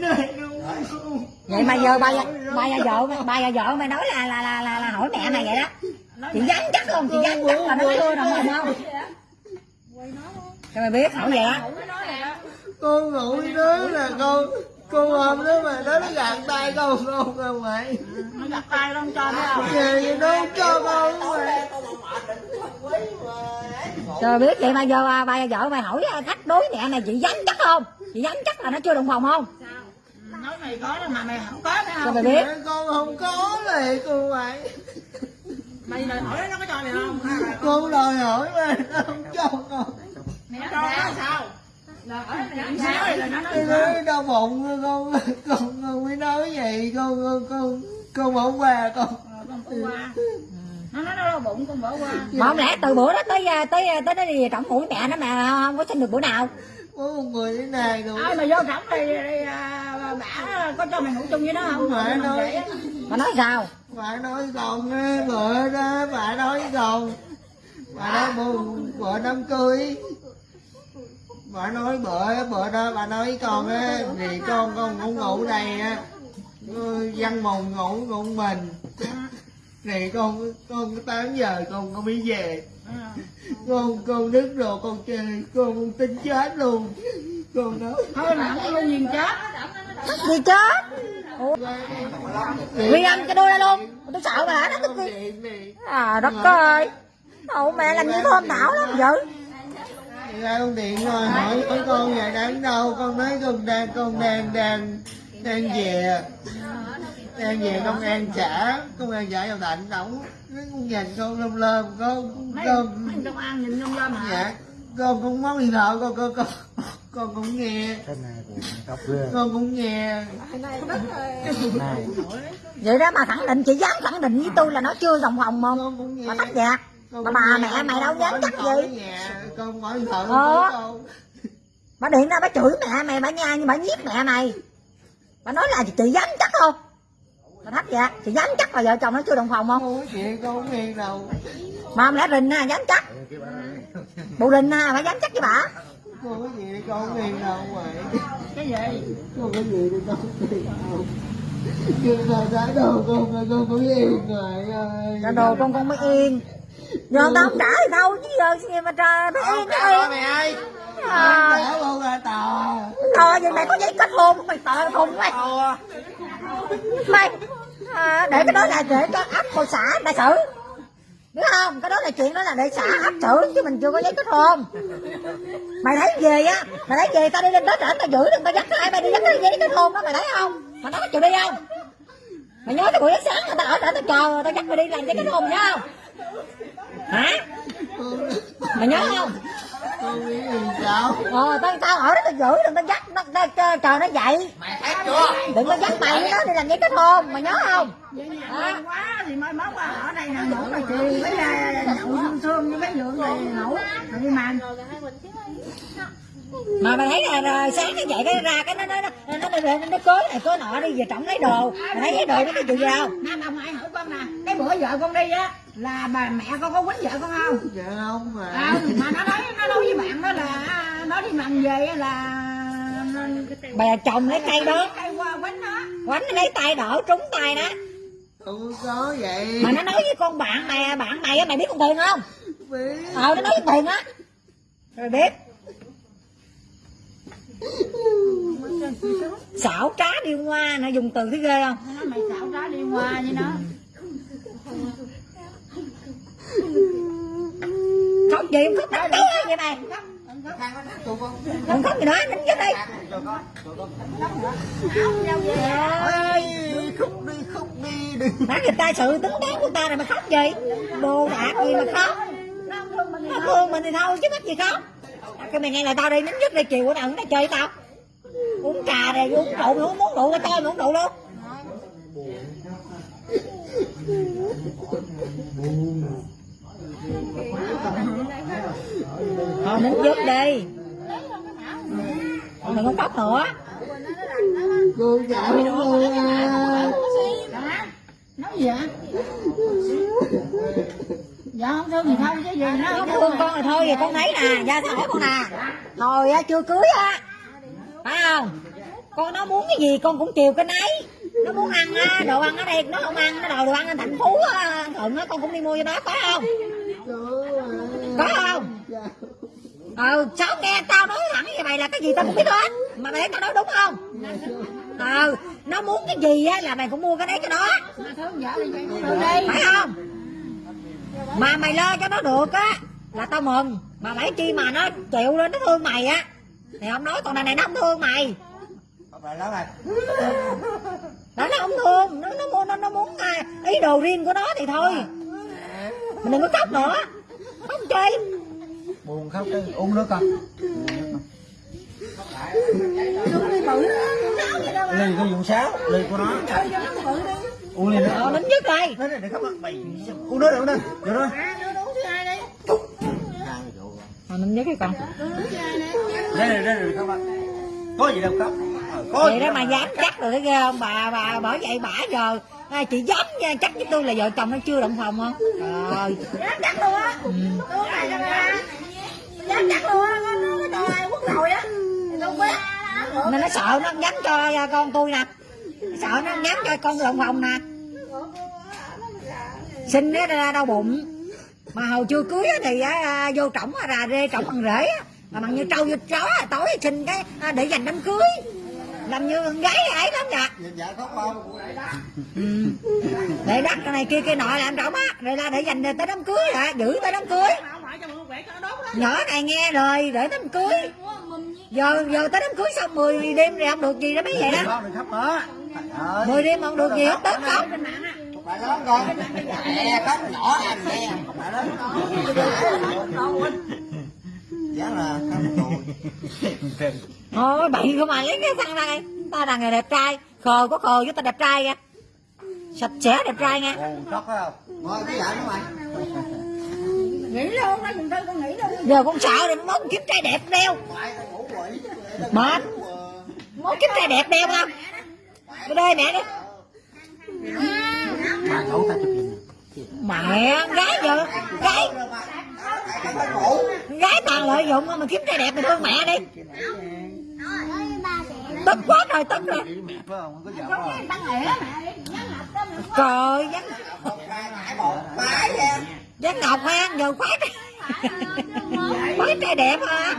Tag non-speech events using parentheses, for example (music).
này luôn vậy mà giờ ba ba giờ vợ ba giờ vợ mày nói là là là là, là hỏi mẹ mày vậy đó chị dám chắc không chị dám chắc là nó chưa đồng hồn không cho mày biết hỏi vậy á con ngủ nó là con con hôm đó mà nó nó gạt tay con con không mày nó giặt tay nó không cho không về nó không cho con mày biết vậy mà giờ ba, ba giờ vợ mày hỏi thách đối mẹ mày chị dám chắc không chị dám chắc là nó chưa đồng phòng không nói mày có đó mà mày không có cho không? mày biết. Con không có liền con mày mày đòi hỏi nó có cho mày không? Là con đòi hỏi mà nó không cho con. Mày cho nó sao? hỏi mày làm sao thì là nó nói nó đau bụng con con con mới nói vậy. Con con con con bỏ qua con. Ờ, con bỏ qua. Nó nói nó đau bụng con bỏ qua. Mà không lẽ từ bữa đó tới tới tới nó đi trọng mũi mẹ nó mà không có xin được bữa nào. Có một người thế này rồi. Ai mà vô trọng thì, thì à, bả có cho mày ngủ chung với nó không? Mẹ nói- mà nói sao? Bà nói con á bữa đó bà nói con bà nói buồn bữa đám cưới. Bà nói bữa bữa đó bà nói con á. Thì con con ngủ ngủ đây á văn mùng ngủ ngủ mình. Thì con con tám giờ con con mới về. Con con đứt rồi con chơi con con tính chết luôn. Con nói thôi là không luôn nhìn chết đi chết. Ghi âm cho tôi ra luôn. Tôi sợ bà đã nó tức này à đất ơi. Ồ, mẹ làm như thơm thảo lắm dữ ra con điện rồi hỏi hỏi con nhà đang đâu? Con nói con đang con đang đang đang về. Đang về công an xã công an xã vào đạnh đóng nó con nhìn con lơm lơm con mấy con mấy công an nhìn nhông lên mà dạ con cũng móc điện thoại con con con con cũng nghe. Cái này cũng khóc ghê. Con cũng nghe. Này vậy đó mà khẳng định chị dám khẳng định với tôi là nó chưa đồng phòng không mà gạt Con mà bà mẹ mày đâu dám chắc gì. con bỏ điện thoại Ờ. con. Bà điện ra bà chửi mẹ mày bà nha nhưng bà giết mẹ mày. Bà nói là chị dám chắc không? Bà thách gạt chị dám chắc là vợ chồng nó chưa đồng phòng không? Không chuyện con không nghe đâu. Mà không lẽ rình ha dám chắc? Bộ rình ha bà dám chắc với bà con có gì con nghe đâu vậy? Cái gì? Con có gì thì con nghe đâu? Chưa ra trái đâu con con con có yên rồi ơi. Trả đồ con con mới yên. Giờ tao không trả thì đâu chứ giờ? Gì mà trời mới yên nó yên mày ơi. Trả luôn ra tòa. Thôi vậy mày có giấy kết hôn không? Mày tờ khùng mày. Mày à, để cái đó là để cho áp cô xã đại xử biết không? Cái đó là chuyện đó là để xã áp xử chứ mình chưa có giấy kết hôn mày thấy về á? Mày thấy về tao đi lên đó trển tao giữ đừng tao dắt ai mày đi dắt cái giấy kết hôn đó mày thấy không? Mày nói chịu đi không? Mày nhớ cái buổi sáng mà tao ở trển tao chờ, tao dắt mày đi làm giấy kết hôn nhớ không? Hả? Mày nhớ không? Con biết làm sao? Ờ tao tao ở đó tao giữ đừng tao dắt nó, nó chờ, chờ nó dậy. Mày thấy chưa? Đừng có dắt mày với nó đi làm giấy kết hôn mày nhớ không? Quá thì mai mốt à, ở đây hàng ngủ mà chị với à, nhậu thương thương với mấy dượng này ngủ. Rồi đi màn mà mày thấy là, là sáng nó dậy cái ra cái nó nó nó nó nó, nó, nó cưới này cưới nọ đi về trọng lấy đồ. Mày thấy cái đồ nó cái gì không? Nam ông ai hỏi con nè cái bữa vợ con đi á là bà mẹ con có quýnh vợ con không? Dạ không mà à, mà nó nói nó nói với bạn đó là nó đi mần về là bà chồng lấy cây đó. Qua quánh nó lấy tay đỡ trúng tay đó. Không có vậy. Mà nó nói với con bạn mày bạn mày á mày biết con tiền không? Biết. Ờ nó nói với tiền á. Rồi biết. Xảo trá điêu ngoa nó dùng từ thấy ghê không? Nó nói mày xạo trá đi qua với nó khóc gì không khóc đánh té vậy mày? Không khóc gì nữa đánh chết đi. Ơi khúc đi khúc đi đừng. Nói người ta sự tính toán của ta này mà khóc gì? Đồ đạc gì mà khóc? Nó thương mình thì thôi chứ mắc gì khóc. Cái mày nghe là tao đi nín nhất đi chiều bữa nào nó chơi tao. Uống trà này uống rượu mày uống muốn rượu cho tôi mày uống rượu luôn thôi nín dứt đi. Đừng có khóc nữa. Cô à. Hả? nói gì vậy? Dạ không thương gì thôi chứ gì nó không thương con rồi thôi thì con thấy nè ra sao hỏi con nè. Hồi á chưa cưới á. Phải không? Con nó muốn cái gì con cũng chiều cái nấy. Nó muốn ăn á, đồ ăn ở đây nó không ăn nó đồ đồ ăn ở thành phố á, thuận á con cũng đi mua cho nó có không có không? Ờ sao nghe tao nói thẳng như vậy là cái gì tao cũng biết hết. Mà để tao nói đúng không? Ờ nó muốn cái gì á là mày cũng mua cái đấy cho nó. Phải không? Mà mày lo cho nó được á là tao mừng. Mà phải chi mà nó chịu lên nó thương mày á. Thì không nói còn này này nó không thương mày. Đó nó không thương. Nó nó muốn nó, nó muốn à, ý đồ riêng của nó thì thôi. Mình đừng có khóc nữa khóc chi buồn khóc cái uống nước bự nó vậy đâu ly cái dụng sáo ly của nó. Chơi nó uống ly nữa nín nhất đây. Để khóc uống nước được uống nước. Được rồi uống nín nhất cái con. Uống đây này đây này có gì đâu khóc Ờ, có vậy gì đó mà dám chắc rồi thấy ghê không? Bà bà bởi vậy bả giờ à, chị dám nha, chắc với tôi là vợ chồng nó chưa động phòng không trời. Dám chắc luôn á. Này cho ra dám chắc luôn á nó nó ai quốc rồi á. Tôi biết nên nó sợ nó không dám cho à, con tôi nè. Sợ nó không dám cho con động phòng nè. Sinh nó ra đau bụng. Mà hồi chưa cưới thì á, vô trỏng á, rà rê trỏng bằng rễ mà bằng như trâu như chó tối sinh cái à, để dành đám cưới làm như con gái ấy lắm Nhìn vợ khóc không ừ. để đất cái này kia kia nọ làm trỏng á. Rồi là để dành tới đám cưới à giữ tới đám cưới. Nhỏ này nghe lời để đám cưới. Giờ giờ tới đám cưới xong 10 đêm rồi không được gì đó mấy vậy đó. Con. 10 đêm không được gì hết tết không? Phải lớn con nhỏ Không? Phải lớn Giá là thôi bậy không mà (laughs) lấy cái thằng này ta là người đẹp trai. Khờ có khờ với ta đẹp trai nha. Sạch sẽ đẹp trai nha. Ngồi cái vợ mày. Nghĩ luôn đó mình tôi con nghĩ luôn. Giờ con sợ rồi mốt kiếm trai đẹp đeo. Mệt. mốt kiếm trai đẹp đeo không? Cái đây mẹ đi. Mẹ gái giờ. Gái gái tàn lợi dụng mà kiếm trai đẹp thì thương mẹ đi. Tức quá rồi tức rồi. Trời vắng Một ngọc ha giờ khoái khoái trai đẹp ha